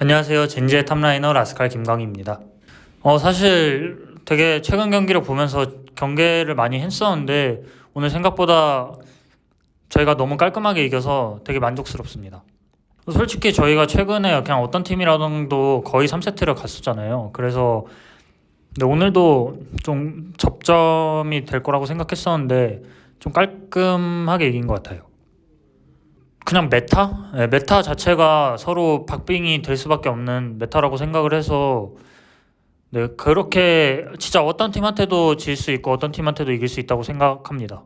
안녕하세요. 젠지의 탑라이너 라스칼 김광희입니다. 어, 사실 되게 최근 경기를 보면서 경계를 많이 했었는데 오늘 생각보다 저희가 너무 깔끔하게 이겨서 되게 만족스럽습니다. 솔직히 저희가 최근에 그냥 어떤 팀이라도 거의 3세트를 갔었잖아요. 그래서 근데 오늘도 좀 접점이 될 거라고 생각했었는데 좀 깔끔하게 이긴 것 같아요. 그냥 meta? 네, meta 자체가 서로 박빙이 될 수밖에 없는 meta라고 생각을 해서 네, 그렇게 진짜 어떤 팀한테도 질 수 있고 어떤 팀한테도 이길 수 있다고 생각합니다.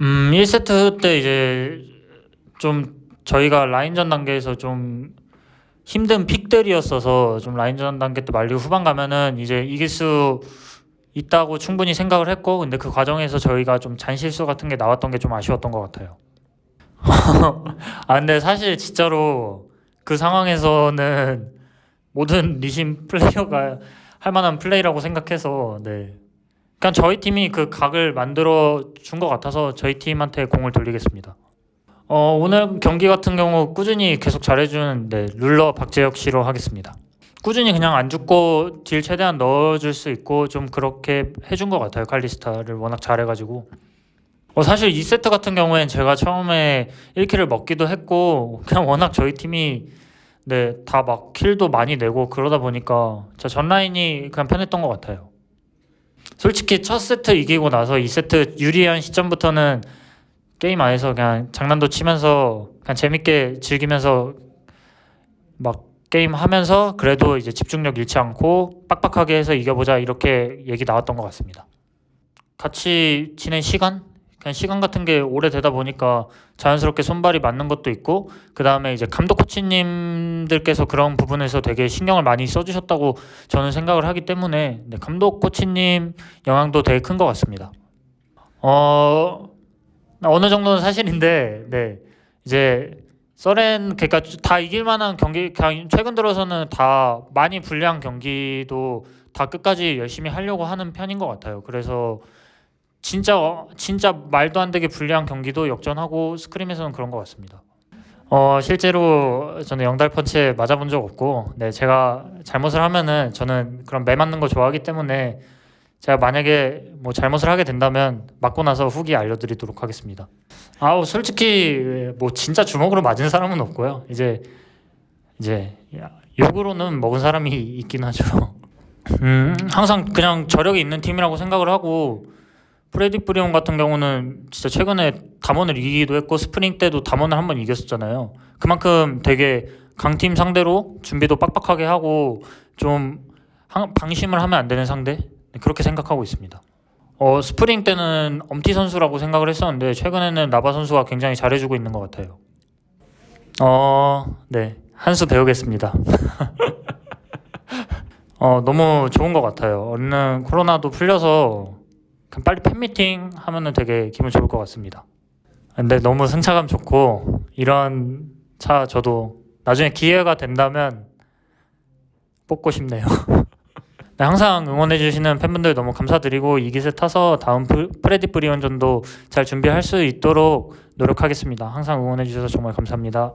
음, 1세트 때 이제 좀 저희가 라인전 단계에서 좀 힘든 pick들이었어서 좀 라인전 단계 때 말리고 후반 가면은 이제 이길 수 있다고 충분히 생각을 했고 근데 그 과정에서 저희가 좀 잔실수 같은 게 나왔던 게 좀 아쉬웠던 것 같아요. 아 근데 사실 진짜로 그 상황에서는 모든 리신 플레이어가 할 만한 플레이라고 생각해서 네. 그냥 저희 팀이 그 각을 만들어 준 것 같아서 저희 팀한테 공을 돌리겠습니다. 어, 오늘 경기 같은 경우 꾸준히 계속 잘해준 네, 룰러 박재혁 씨로 하겠습니다. 꾸준히 그냥 안 죽고 딜 최대한 넣어줄 수 있고 좀 그렇게 해준 것 같아요. 칼리스타를 워낙 잘해가지고. 어, 사실 2세트 같은 경우엔 제가 처음에 1킬을 먹기도 했고 그냥 워낙 저희 팀이 네, 다 막 킬도 많이 내고 그러다 보니까 저 전라인이 그냥 편했던 것 같아요. 솔직히 첫 세트 이기고 나서 2세트 유리한 시점부터는 게임 안에서 그냥 장난도 치면서 그냥 재밌게 즐기면서 막 게임 하면서 그래도 이제 집중력 잃지 않고 빡빡하게 해서 이겨보자 이렇게 얘기 나왔던 것 같습니다. 같이 지낸 시간? 그냥 시간 같은 게 오래되다 보니까 자연스럽게 손발이 맞는 것도 있고 그 다음에 이제 감독 코치님들께서 그런 부분에서 되게 신경을 많이 써주셨다고 저는 생각을 하기 때문에 네, 감독 코치님 영향도 되게 큰 것 같습니다. 어 어느 정도는 사실인데 네 이제 서렌 그러니까 다 이길 만한 경기 최근 들어서는 다 많이 불리한 경기도 다 끝까지 열심히 하려고 하는 편인 것 같아요. 그래서 진짜 진짜 말도 안 되게 불리한 경기도 역전하고 스크림에서는 그런 것 같습니다. 어 실제로 저는 영달 펀치에 맞아본 적 없고, 네 제가 잘못을 하면은 저는 그런 매 맞는 거 좋아하기 때문에 제가 만약에 뭐 잘못을 하게 된다면 맞고 나서 후기 알려드리도록 하겠습니다. 아우 솔직히 뭐 진짜 주먹으로 맞은 사람은 없고요. 이제 이제 욕으로는 먹은 사람이 있긴 하죠. 음 항상 그냥 저력이 있는 팀이라고 생각을 하고 프레딧 브리온 같은 경우는 진짜 최근에 담원을 이기기도 했고 스프링 때도 담원을 한 번 이겼었잖아요. 그만큼 되게 강팀 상대로 준비도 빡빡하게 하고 좀 방심을 하면 안 되는 상대 그렇게 생각하고 있습니다. 어, 스프링 때는 엄티 선수라고 생각을 했었는데 최근에는 라바 선수가 굉장히 잘해주고 있는 것 같아요. 어, 네. 한 수 배우겠습니다. 어, 너무 좋은 것 같아요. 얼른 코로나도 풀려서 빨리 팬미팅 하면은 되게 기분 좋을 것 같습니다. 근데 너무 승차감 좋고 이런 차 저도 나중에 기회가 된다면 뽑고 싶네요. 네, 항상 응원해 주시는 팬분들 너무 감사드리고 이 기세 타서 다음 프레디 브리온전도 잘 준비할 수 있도록 노력하겠습니다. 항상 응원해 주셔서 정말 감사합니다.